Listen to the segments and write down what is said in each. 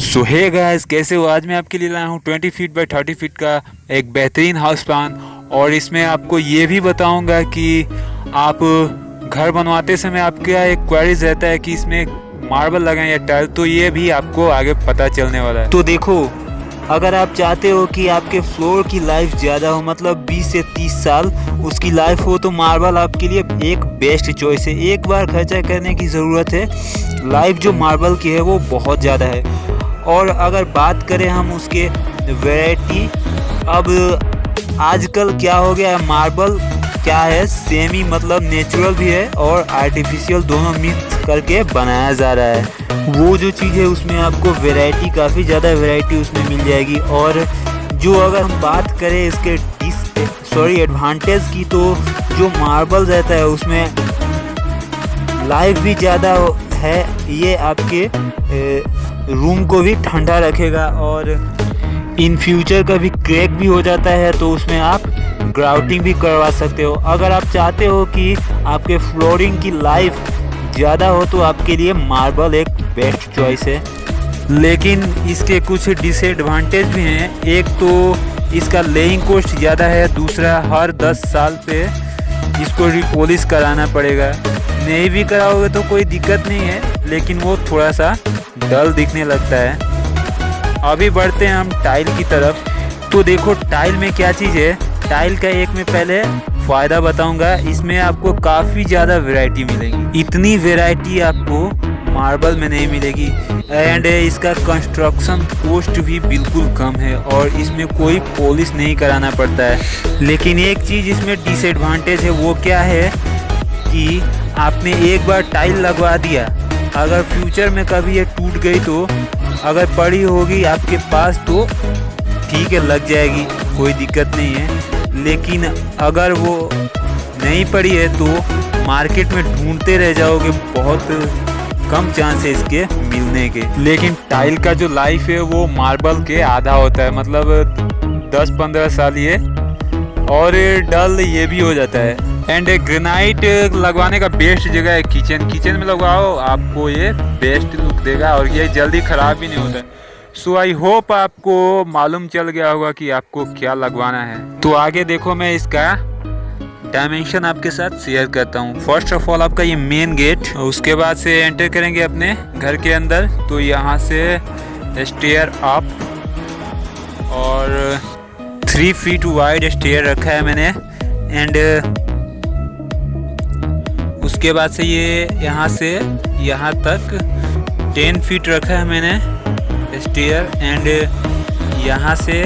सो है गाइस कैसे हो? आज मैं आपके लिए लाया हूँ 20 फीट बाय 30 फीट का एक बेहतरीन हाउस प्लान और इसमें आपको ये भी बताऊँगा कि आप घर बनवाते समय आपका एक क्वेरीज रहता है कि इसमें मार्बल लगाएँ या टाइल तो ये भी आपको आगे पता चलने वाला है। तो देखो, अगर आप चाहते हो कि आपके फ्लोर की लाइफ ज़्यादा हो मतलब 20 से 30 साल उसकी लाइफ हो तो मार्बल आपके लिए एक बेस्ट चॉइस है। एक बार खर्चा करने की ज़रूरत है लाइफ जो मार्बल की है, वो बहुत ज़्यादा है। और अगर बात करें हम उसके वैरायटी, अब आजकल क्या हो गया है? मार्बल क्या है? सेमी मतलब नेचुरल भी है और आर्टिफिशियल दोनों मिक्स करके बनाया जा रहा है। वो जो चीज़ है, उसमें आपको वैरायटी काफ़ी ज़्यादा वैरायटी उसमें मिल जाएगी। और जो अगर हम बात करें इसके डिस सॉरी एडवांटेज की तो जो मार्बल रहता है, उसमें लाइफ भी ज़्यादा है। ये आपके रूम को भी ठंडा रखेगा और इन फ्यूचर कभी क्रैक भी हो जाता है तो उसमें आप ग्राउटिंग भी करवा सकते हो। अगर आप चाहते हो कि आपके फ्लोरिंग की लाइफ ज़्यादा हो तो आपके लिए मार्बल एक बेस्ट चॉइस है। लेकिन इसके कुछ डिसएडवांटेज भी हैं। एक तो इसका लेइंग कॉस्ट ज़्यादा है, दूसरा हर 10 साल पे इसको रिपोलिश कराना पड़ेगा। नहीं भी कराओगे तो कोई दिक्कत नहीं है, लेकिन वो थोड़ा सा डल दिखने लगता है। अभी बढ़ते हैं हम टाइल की तरफ़। तो देखो, टाइल में क्या चीज़ है? टाइल का एक में पहले फ़ायदा बताऊँगा। इसमें आपको काफ़ी ज़्यादा वैरायटी मिलेगी। इतनी वैरायटी आपको मार्बल में नहीं मिलेगी। एंड इसका कंस्ट्रक्शन कॉस्ट भी बिल्कुल कम है और इसमें कोई पॉलिश नहीं कराना पड़ता है। लेकिन एक चीज़ इसमें डिसएडवांटेज है, वो क्या है कि आपने एक बार टाइल लगवा दिया। अगर फ्यूचर में कभी ये टूट गई तो अगर पड़ी होगी आपके पास तो ठीक है, लग जाएगी, कोई दिक्कत नहीं है। लेकिन अगर वो नहीं पड़ी है तो मार्केट में ढूंढते रह जाओगे, बहुत कम चांस है इसके मिलने के। लेकिन टाइल का जो लाइफ है, वो मार्बल के आधा होता है। मतलब 10-15 साल ये। और डल ये भी हो जाता है। एंड ग्रेनाइट लगवाने का बेस्ट जगह है किचन किचन में लगवाओ, आपको ये बेस्ट लुक देगा और ये जल्दी ख़राब भी नहीं होता। सो आई होप आपको मालूम चल गया होगा कि आपको क्या लगवाना है। तो आगे देखो मैं इसका डायमेंशन आपके साथ शेयर करता हूँ। फ़र्स्ट ऑफ़ ऑल आपका ये मेन गेट उसके बाद से एंटर करेंगे अपने घर के अंदर। तो यहाँ से स्टेयर अप और थ्री फीट वाइड स्टेयर रखा है मैंने। एंड उसके बाद से ये यहाँ से, यहाँ तक टेन फीट रखा है मैंने स्टेयर एंड यहाँ से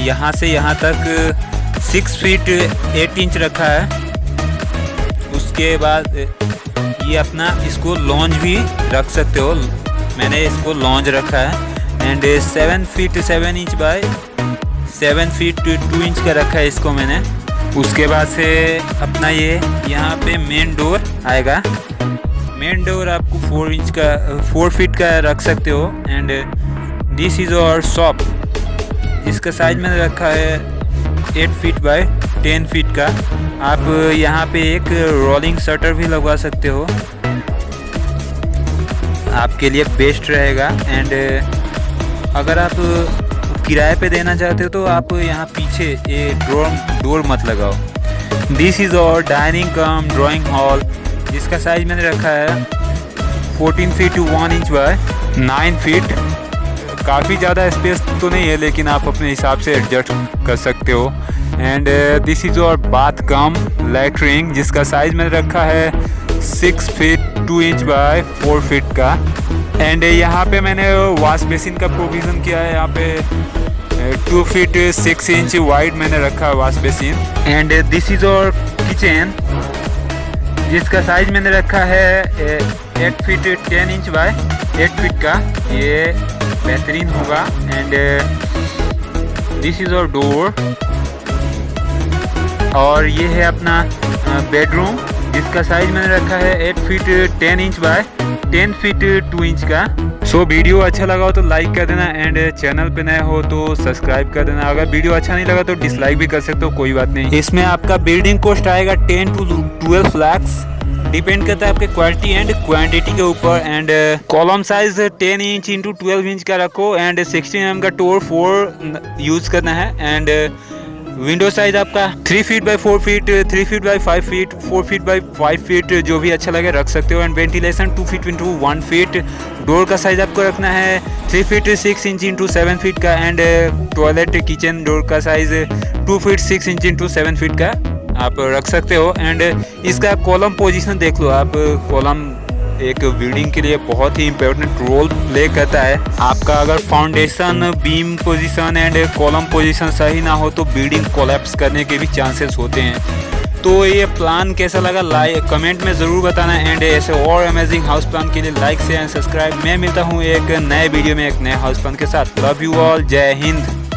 यहाँ से यहाँ तक सिक्स फीट एट इंच रखा है। उसके बाद ये अपना इसको लॉन्च भी रख सकते हो। मैंने इसको लॉन्च रखा है। And seven feet seven inch by seven feet two inch का रखा है इसको मैंने। उसके बाद से अपना ये यहाँ पे मेन डोर आएगा। मेन डोर आपको फोर इंच का फोर फीट का रख सकते हो। And this is our shop इसका साइज़ मैंने रखा है eight feet by ten feet का। आप यहाँ पे एक रोलिंग शटर भी लगवा सकते हो। आपके लिए बेस्ट रहेगा एंड अगर आप किराए पे देना चाहते हो तो आप यहाँ पीछे ये डोर डोर मत लगाओ। This is our dining cum drawing hall जिसका साइज़ मैंने रखा है 14 feet two one inch by 9 feet काफ़ी ज़्यादा स्पेस तो नहीं है, लेकिन आप अपने हिसाब से एडजस्ट कर सकते हो। And this is our bath cum latrine जिसका साइज़ मैंने रखा है six feet two inch by four feet का। एंड यहाँ पे मैंने वॉश बेसिन का प्रोविज़न किया है, यहाँ पे two feet six inch wide मैंने रखा है wash basin and this is our kitchen जिसका साइज़ मैंने रखा है eight feet ten inch by eight feet का। ये बेहतरीन होगा। And this is our door और ये है अपना बेडरूम जिसका साइज़ मैंने रखा है eight feet ten inch by ten feet two inch का। सो so, वीडियो अच्छा लगा हो तो लाइक कर देना एंड चैनल पे नए हो तो सब्सक्राइब कर देना। अगर वीडियो अच्छा नहीं लगा तो डिसलाइक भी कर सकते हो कोई बात नहीं। इसमें आपका बिल्डिंग कॉस्ट आएगा ten to twelve lakhs depend करता है आपके क्वालिटी एंड क्वांटिटी के ऊपर and column size 10 inch into twelve inch का रखो एंड 16 एम का टोर फोर यूज़ करना है एंड विंडो साइज़ आपका three feet by four feet, three feet by five feet, four feet by five feet जो भी अच्छा लगे रख सकते हो and ventilation two feet into one feet. Door का साइज़ आपको रखना है three feet six inch into seven feet का एंड टॉयलेट किचन डोर का size two feet six inch into seven feet का। आप रख सकते हो एंड इसका कॉलम पोजिशन देख लो आप। कॉलम एक बिल्डिंग के लिए बहुत ही इम्पोर्टेंट रोल प्ले करता है। आपका अगर foundation beam position and column position सही ना हो तो बिल्डिंग कोलैप्स करने के भी चांसेस होते हैं। तो ये प्लान कैसा लगा? लाइक कमेंट में ज़रूर बताना एंड ऐसे और अमेजिंग हाउस प्लान के लिए लाइक से एंड सब्सक्राइब मैं मिलता हूँ एक नए वीडियो में एक नए हाउस प्लान के साथ। लव यू ऑल जय हिंद।